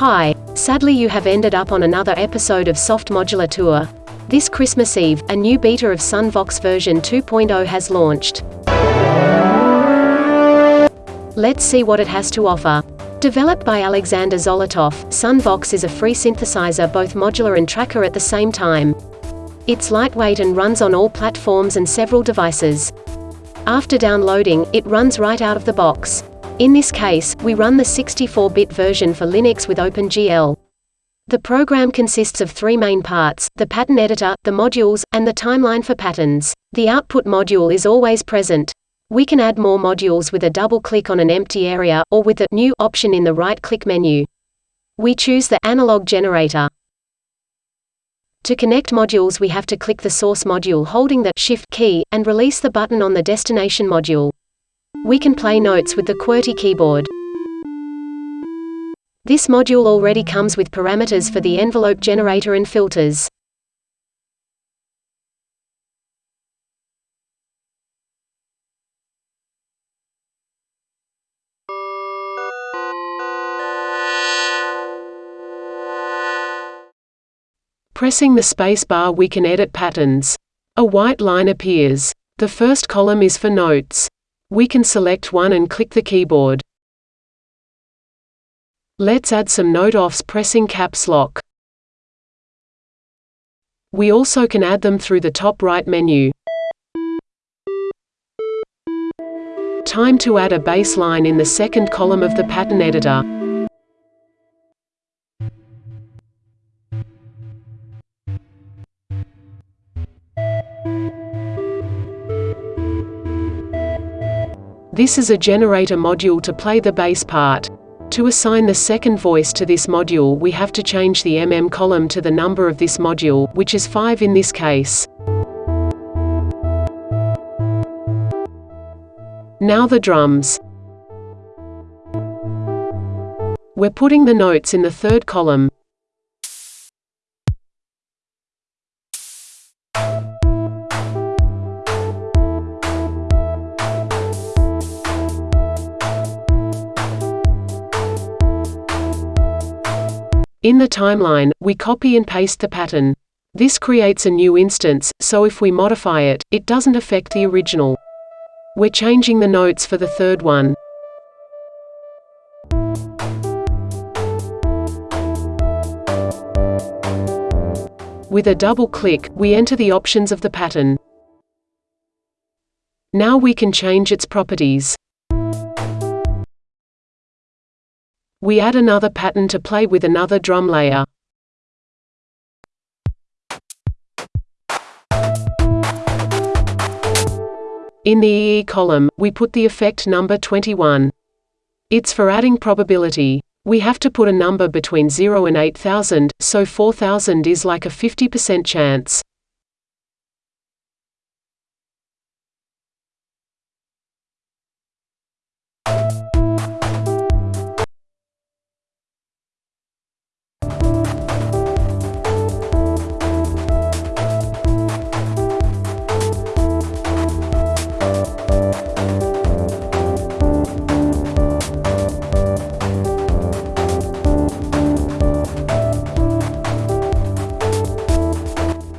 Hi, sadly you have ended up on another episode of Soft Modular Tour. This Christmas Eve, a new beta of Sunvox version 2.0 has launched. Let's see what it has to offer. Developed by Alexander Zolotov, Sunvox is a free synthesizer both modular and tracker at the same time. It's lightweight and runs on all platforms and several devices. After downloading, it runs right out of the box. In this case, we run the 64-bit version for Linux with OpenGL. The program consists of three main parts, the pattern editor, the modules, and the timeline for patterns. The output module is always present. We can add more modules with a double click on an empty area, or with the New option in the right-click menu. We choose the Analog generator. To connect modules we have to click the source module holding the Shift key, and release the button on the destination module. We can play notes with the QWERTY keyboard. This module already comes with parameters for the envelope generator and filters. Pressing the spacebar we can edit patterns. A white line appears. The first column is for notes. We can select one and click the keyboard. Let's add some note offs pressing caps lock. We also can add them through the top right menu. Time to add a bass line in the second column of the pattern editor. This is a generator module to play the bass part. To assign the second voice to this module we have to change the mm column to the number of this module, which is 5 in this case. Now the drums. We're putting the notes in the third column. In the timeline, we copy and paste the pattern. This creates a new instance, so if we modify it, it doesn't affect the original. We're changing the notes for the third one. With a double click, we enter the options of the pattern. Now we can change its properties. We add another pattern to play with another drum layer. In the EE column, we put the effect number 21. It's for adding probability. We have to put a number between 0 and 8000, so 4000 is like a 50% chance.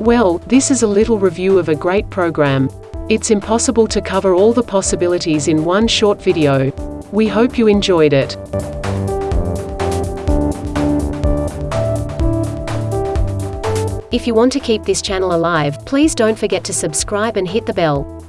Well, this is a little review of a great program. It's impossible to cover all the possibilities in one short video. We hope you enjoyed it. If you want to keep this channel alive, please don't forget to subscribe and hit the bell.